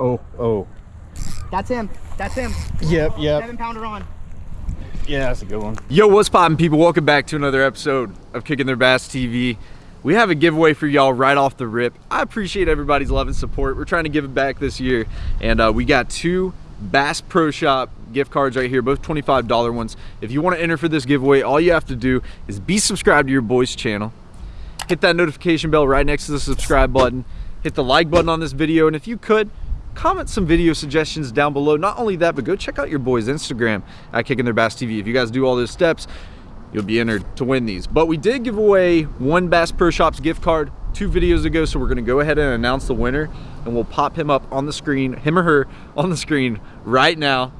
Oh, oh. That's him. That's him. Yep, yep. Seven pounder on. Yeah, that's a good one. Yo, what's poppin' people? Welcome back to another episode of Kicking Their Bass TV. We have a giveaway for y'all right off the rip. I appreciate everybody's love and support. We're trying to give it back this year. And uh, we got two Bass Pro Shop gift cards right here, both $25 ones. If you want to enter for this giveaway, all you have to do is be subscribed to your boys channel. Hit that notification bell right next to the subscribe button. Hit the like button on this video. And if you could, comment some video suggestions down below. Not only that, but go check out your boys' Instagram at Kicking Their Bass TV. If you guys do all those steps, you'll be entered to win these. But we did give away one Bass Pro Shops gift card two videos ago, so we're gonna go ahead and announce the winner and we'll pop him up on the screen, him or her on the screen right now.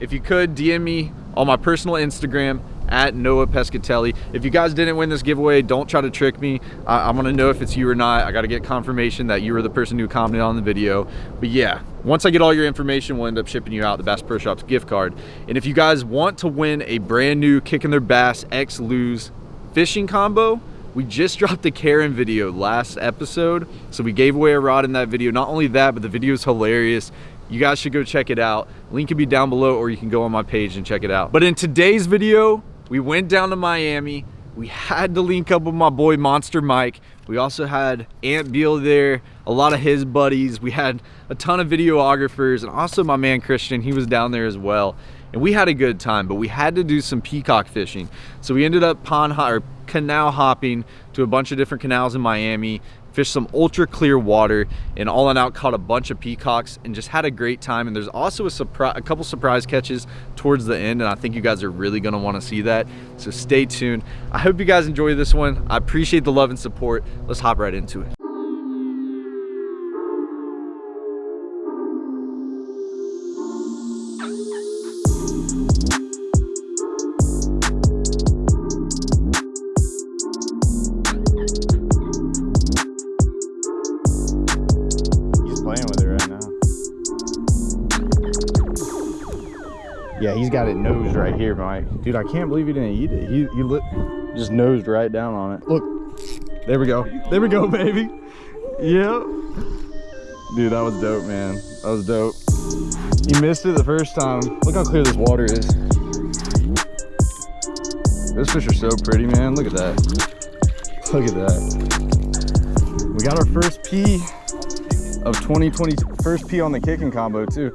If you could, DM me on my personal Instagram at Noah Pescatelli. If you guys didn't win this giveaway, don't try to trick me. I, I wanna know if it's you or not. I gotta get confirmation that you were the person who commented on the video. But yeah, once I get all your information, we'll end up shipping you out the Bass Pro Shops gift card. And if you guys want to win a brand new Kicking Their Bass X Lew's fishing combo, we just dropped the Karen video last episode. So we gave away a rod in that video. Not only that, but the video is hilarious. You guys should go check it out. Link can be down below or you can go on my page and check it out. But in today's video, we went down to Miami. We had to link up with my boy Monster Mike. We also had Ant Beal there, a lot of his buddies. We had a ton of videographers and also my man Christian, he was down there as well. And we had a good time, but we had to do some peacock fishing. So we ended up pond or canal hopping to a bunch of different canals in Miami, fished some ultra clear water and all in out caught a bunch of peacocks and just had a great time. And there's also a surprise a couple surprise catches towards the end and i think you guys are really going to want to see that. So stay tuned. I hope you guys enjoy this one. I appreciate the love and support. Let's hop right into it here, Mike. Dude, I can't believe he didn't eat it. He, he just nosed right down on it. Look, there we go. There we go, baby. Yep. Dude, that was dope, man. That was dope. He missed it the first time. Look how clear this water is. Those fish are so pretty, man. Look at that. Look at that. We got our first P of 2020, first P on the kicking combo too.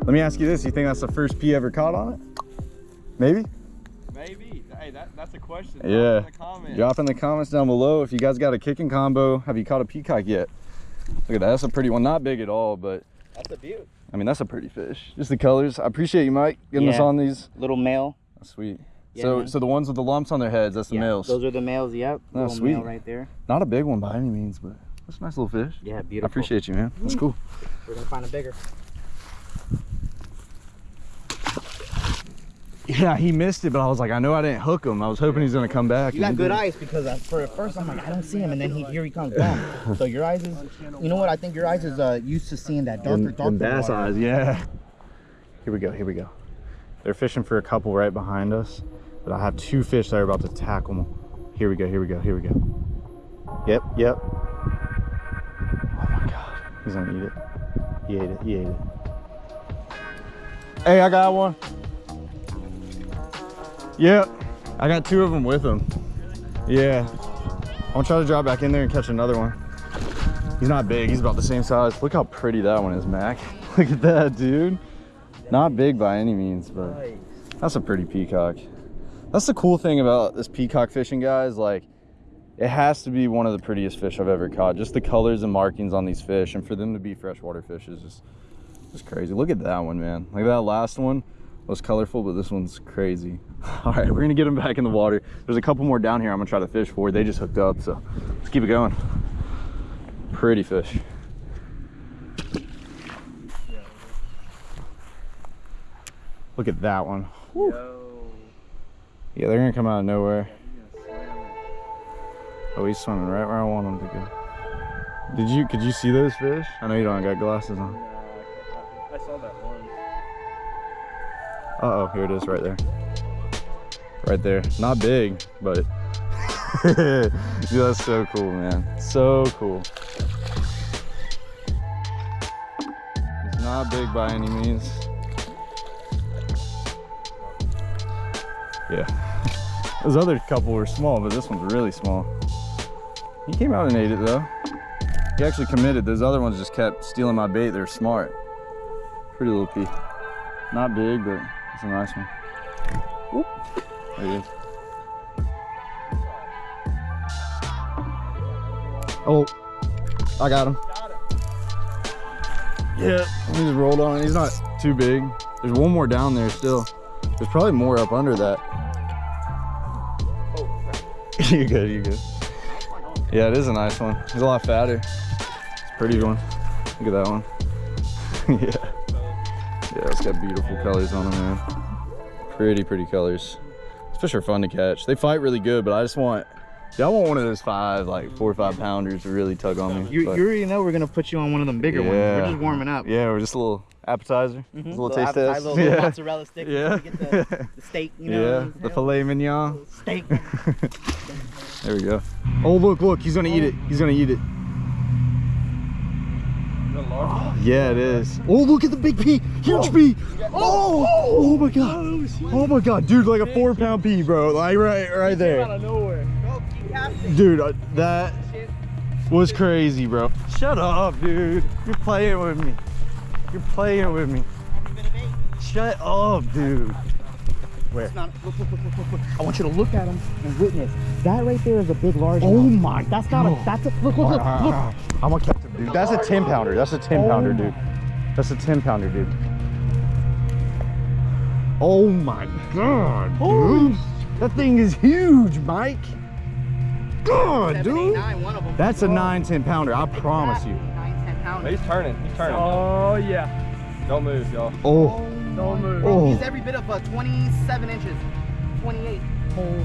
Let me ask you this, you think that's the first P ever caught on it? Maybe? maybe hey that, that's a question Yeah. Drop in the comments down below if you guys got a kicking combo. Have you caught a peacock yet? Look at that, that's a pretty one. Not big at all, but That's a beaut. I mean, that's a pretty fish. Just the colors. I appreciate you, Mike, getting us on these. Little male. That's sweet. Yeah, so, man. so the ones with the lumps on their heads, that's the yeah, males. Those are the males. Yep. Oh, little sweet. male right there. Not a big one by any means, but that's a nice little fish. Yeah, beautiful. I appreciate you, man. That's mm. cool. We're gonna find a bigger. Yeah, he missed it, but I was like, I know I didn't hook him. I was hoping he's gonna come back. You and got good eyes because I, for at first I'm like I don't see him, and then he, here he comes. So your eyes is, you know what? I think your eyes is uh, used to seeing that darker, darker them bass water. eyes, yeah. Here we go, here we go. They're fishing for a couple right behind us, but I have two fish that are about to tackle them. Here we go, here we go, here we go. Yep, yep. Oh my God, he's gonna eat it. He ate it, he ate it. Hey, I got one. Yep, I got two of them with him. Yeah. I'm gonna try to drop back in there and catch another one. He's not big, he's about the same size. Look how pretty that one is, Mac. Look at that, dude. Not big by any means, but that's a pretty peacock. That's the cool thing about this peacock fishing, guys. Like, it has to be one of the prettiest fish I've ever caught. Just the colors and markings on these fish, and for them to be freshwater fish is just, just crazy. Look at that one, man. Like that last one was colorful, but this one's crazy. All right, we're gonna get them back in the water. There's a couple more down here I'm gonna try to fish for. They just hooked up, so let's keep it going. Pretty fish. Look at that one. Yeah, they're gonna come out of nowhere. Oh, he's swimming right where I want him to go. Did you, could you see those fish? I know you don't got glasses on. Uh oh, here it is right there. Right there. Not big, but Dude, that's so cool, man. So cool. It's not big by any means. Yeah. Those other couple were small, but this one's really small. He came out and ate it though. He actually committed. Those other ones just kept stealing my bait. They're smart. Pretty little pea. Not big, but it's a nice one. Whoop. There he is. Oh, I got him. Yeah, he just rolled on it. He's not too big. There's one more down there still. There's probably more up under that. you good, you good. Yeah, it is a nice one. He's a lot fatter. It's a pretty one. Look at that one. yeah. Yeah, got beautiful colors on them, man. Pretty, pretty colors. These fish are fun to catch. They fight really good, but I just want, yeah, I want one of those five, like four or five pounders to really tug on me. You, you already know we're gonna put you on one of them bigger ones. We're just warming up. yeah, we're just a little appetizer, Mhm. just a little taste appetizer, test. Little, little yeah. mozzarella stick. Yeah. Yeah. Get the, the steak. You know. yeah, the filet mignon. Steak. There we go. Oh, look, look, he's gonna eat it. He's gonna eat it. Yeah, it is. Oh, look at the big pea. Huge pea. Oh, oh my God. Oh my God, dude, like a four pound pea, bro. Like right, right there. Dude, uh, that was crazy, bro. Shut up, dude. You're playing with me. You're playing with me. Shut up, dude. It's not- look, look, look, look, look, look. I want you to look at him and witness. That right there is a big, large. Oh mouth. my That's not a. That's a. Look, look, look, look. I'm gonna catch him, dude. That's a 10 pounder. That's a 10 pounder, dude. That's a 10 pounder, dude. Oh my god, dude. That thing is huge, Mike. God, Seven, dude. nine, of them. That's a 9, 10 pounder. I promise you. Nine, ten pounds. He's turning. He's turning. Oh yeah. Don't move, y'all. Oh, Don't move. oh. He's every bit of a 27 inches. 28. Oh.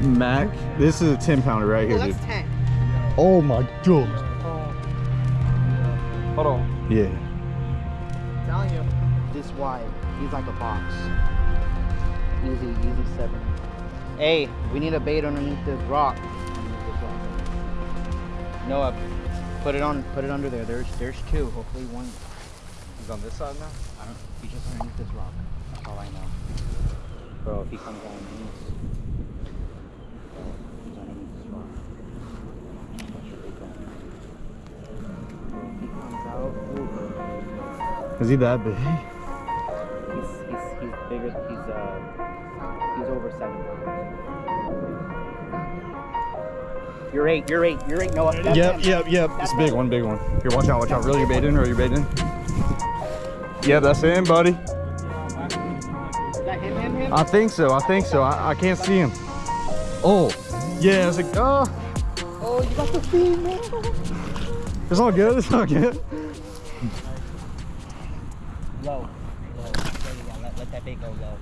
Mac, this is a 10 pounder right Oh, here, that's dude. 10. Oh my god. Hold on. Yeah. I'm telling you. This wide. He's like a box. Easy, easy seven. Hey, we need a bait underneath this rock. Underneath this rock. Noah, put it on. Put it under there. There's, there's two. Hopefully one. He's on this side now? I don't. He's just underneath this rock. That's all I know. Bro, if he comes on, Is he that big? He's he's he's bigger. He's uh he's over seven pounds. You're eight. You're eight. You're eight. No, that's Yep, him. yep, yep. It's a big one, big one. Here, watch out, watch out. Really, you're baiting or are you baiting? Yeah, that's him, buddy. Is that him? Him? Him? I think so. I think so. I, I can't see him. Oh, yeah. It's like, oh, oh, you got the thing, man. it's all good. It's all good. Low. Low. There you go. Let, let that bait go low.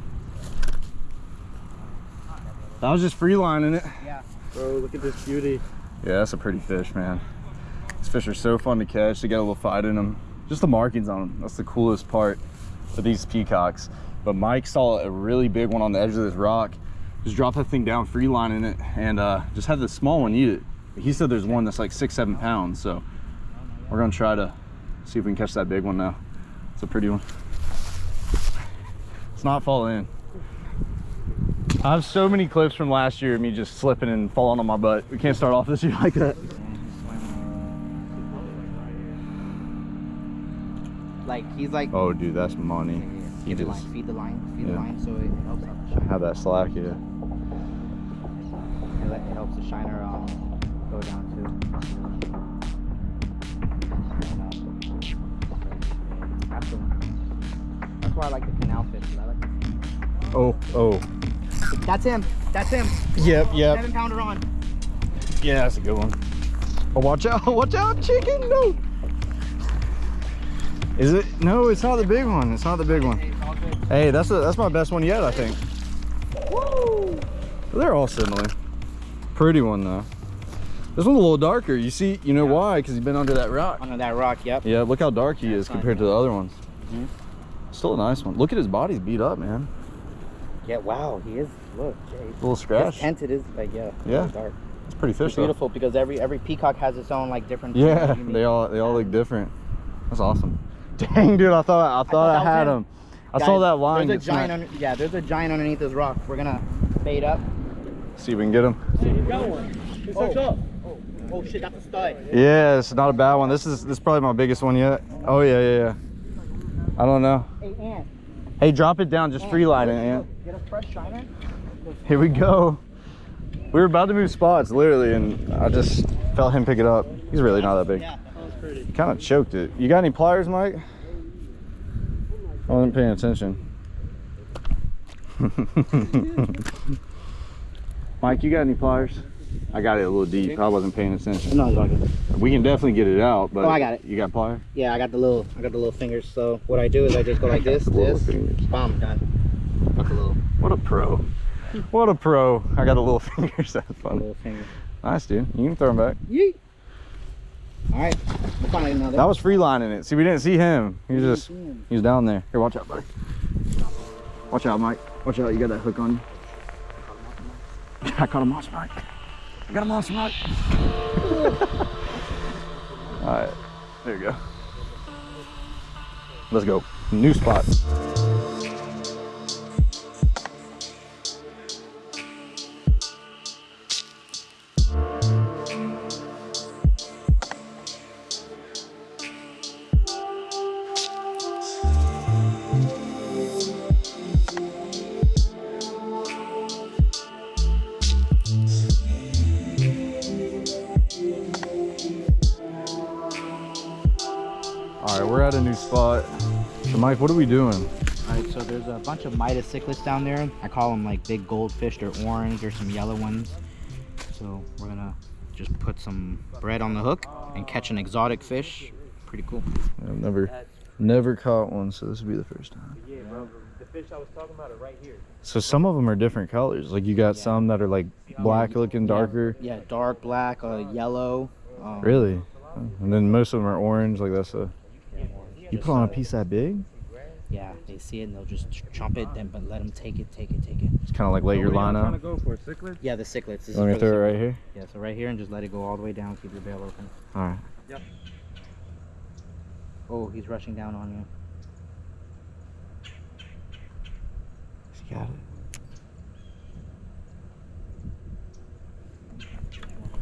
I was just freelining it. Yeah. Bro, look at this beauty. Yeah, that's a pretty fish, man. These fish are so fun to catch. They got a little fight in them. Just the markings on them. That's the coolest part of these peacocks. But Mike saw a really big one on the edge of this rock. Just dropped that thing down, freelining it, and uh, just had the small one eat it. He said there's one that's like six, seven pounds. So we're gonna try to see if we can catch that big one now. It's a pretty one. It's not fall in. I have so many clips from last year of me just slipping and falling on my butt. We can't start off this year like that. Like he's like. Oh, dude, that's money. He Feed the just line. Feed the line. Feed the line so it helps out the shiner. have that slack, yeah. It helps the shiner um go down too. Why I like the canal fish. 'cause I like the Oh, oh. That's him. That's him. Yep, yep. Seven pounder on. Yeah, that's a good one. Oh, watch out, watch out, chicken, no. Is it? No, it's not the big one. It's not the big one. Hey, it's all good. Hey, that's a, that's my best one yet, I think. Woo! They're all similar. Pretty one though. This one's a little darker. You see, you know why? Because he's been under that rock. Under that rock. Yep. Yeah, look how dark he is compared to the other ones. Mhm. Still a nice one. Look at his body's beat up, man. Yeah. Wow. He is. Look. Jay. little His scratch. tinted is like yeah. Yeah. Dark. It's pretty fish It's though. beautiful because every every peacock has its own like different. Yeah, they all they all look different. That's awesome. Dang, dude, I thought I thought I, that was had him. him. I saw that line. There's a giant. Under, yeah, there's a giant underneath this rock. We're gonna bait up. See if we can get him. Hey, you got one. It's hooked oh. up. Oh, oh shit, that's a stud. Yeah, it's not a bad one. This is this is probably my biggest one yet. Oh yeah, yeah, yeah. I don't know. Hey, Ant. Hey, drop it down. Just Ant, free line it, Ant. Get a fresh shiner. Here we go. We were about to move spots, literally, and I just felt him pick it up. He's really not that big. Yeah. That was pretty. Kind of choked it. You got any pliers, Mike? I wasn't paying attention. Mike, you got any pliers? I got it a little deep. I wasn't paying attention. No, good. We can definitely get it out, but Oh, I got it. You got pliers? Yeah, I got the little, I got the little fingers. So what I do is I just go like this, this, fingers. bomb, done. That's a little, What a pro. What a pro. I got the little fingers. That's funny. little finger. Nice, dude. You can throw them back. Yeet. All right, we'll find another. That was free lining it. See, we didn't see him. He was just, he was down there. Here, watch out, buddy. Watch out, Mike. Watch out. You got that hook on you. I caught a monster, Mike. I got a monster, Mike. All right, there you go. Let's go. New spot. At a new spot. So, Mike, what are we doing? All right, so there's a bunch of Midas cichlids down there. I call them like big goldfish. They're orange. There's some yellow ones. So we're gonna just put some bread on the hook and catch an exotic fish. Pretty cool. I've never, never caught one, so this will be the first time. Yeah, bro. The fish I was talking about are right here. So some of them are different colors. Like you got Yeah. some that are like black looking, darker. Yeah, dark black, uh, yellow. Um, Really? And then most of them are orange. Like that's a. You put on a piece that big? Yeah, they see it and they'll just ch- chomp it, then but let them take it, take it, take it. It's kind of like let your line trying to out. go for cichlid. Yeah, the cichlids. This You want me to throw it right here? Yeah, so right here and just let it go all the way down. Keep your bail open. All right. Yep. Oh, he's rushing down on you. She got it.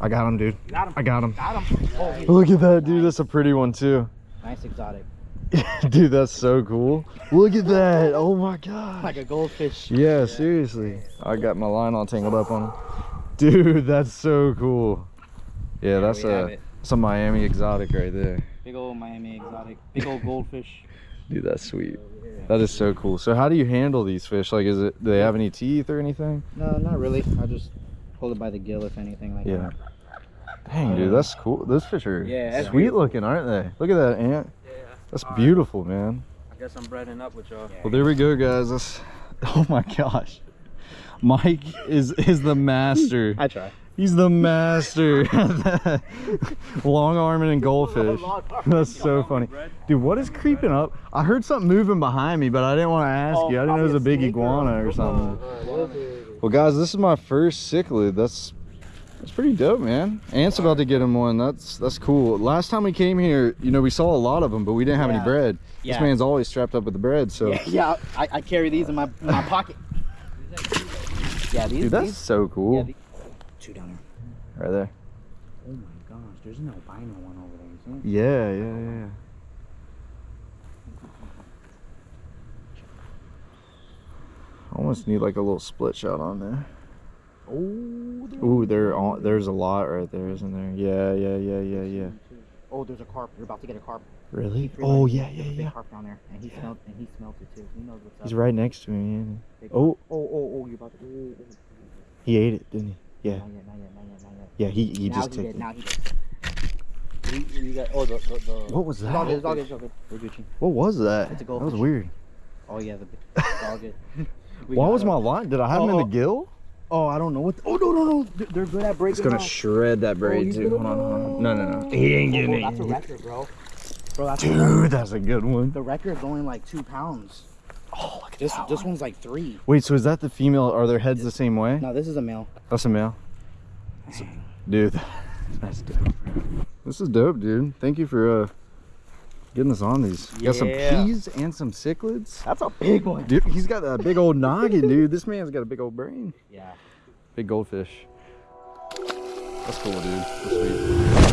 I got him, dude. Got him. I got him. Got him. Oh, Look at that, dude. That's a pretty one too. nice exotic. dude, that's so cool. Look at that. Oh my god. Like a goldfish. Yeah, seriously. I got my line all tangled up on him. Dude, that's so cool. Yeah, that's uh, a some Miami exotic right there. Big old Miami exotic. Big old goldfish. Dude, that's sweet. That is so cool. So how do you handle these fish? Like is it do they have any teeth or anything? No, not really. I just hold it by the gill, if anything like Yeah. that. Dang, dude, that's cool. Those fish are Yeah, sweet looking, aren't they? Look at that ant. Yeah. That's beautiful, man. I guess I'm breading up with y'all. Well, there we go, guys. That's oh my gosh. Mike is is the master. I try. He's the master. Long arming and goldfish. That's so funny. Dude, what is creeping up? I heard something moving behind me, but I didn't want to ask you. I didn't know it was a big iguana or something. Well, guys, this is my first cichlid. That's that's pretty dope, man. Ant's about to get him one. That's that's cool. Last time we came here, you know, we saw a lot of them, but we didn't have any Yeah. bread. This man's always strapped up with the bread, so. Yeah, yeah I, I carry these in my in my pocket. Yeah, these. Dude, that's these so yeah, cool. the- two down there. Right there. Oh my gosh, there's an albino one over there. You see? it? Yeah, yeah, yeah. Almost need like a little split shot on there. Oh, Ooh, there, on, there's a lot right there, isn't there? Yeah, yeah, yeah, yeah, yeah. Oh, there's a carp. You're about to get a carp. Really? Oh, yeah, yeah, Big yeah. carp down there, and he smelled and he smelled it too. He knows what's up. He's right next to me. Big Oh. oh, oh, oh! You're about to. Oh, oh, oh. He ate it, didn't he? Yeah. Not yet, not yet, not yet, not yet. Yeah, he, he now just he took did. it. Now he did. You, you got. Oh, the the. the What was that? all good. It's all good. We're Gucci. What was that? It's a That was weird. Oh yeah, the. All Why was my line? Did I have him in the Oh, oh. gill? Oh, I don't know what. oh no no no! They're, they're good at breaking. It's gonna off. shred that braid, too. Hold on, hold on. No, no, no. He ain't Oh, getting that's a it. record, bro. Bro, that's a record. Dude, that's a good one. The record's only like two pounds. Oh, look at This that this one. one's like three. Wait, so is that the female? Are their heads the same way? No, this is a male. That's a male. Dude, that's dope. This is dope, dude. Thank you for uh getting us on these. You Got some Yeah. peas and some cichlids. That's a big one. Dude, he's got a big old noggin, dude. This man's got a big old brain. Yeah. Big goldfish. That's cool, dude. That's sweet.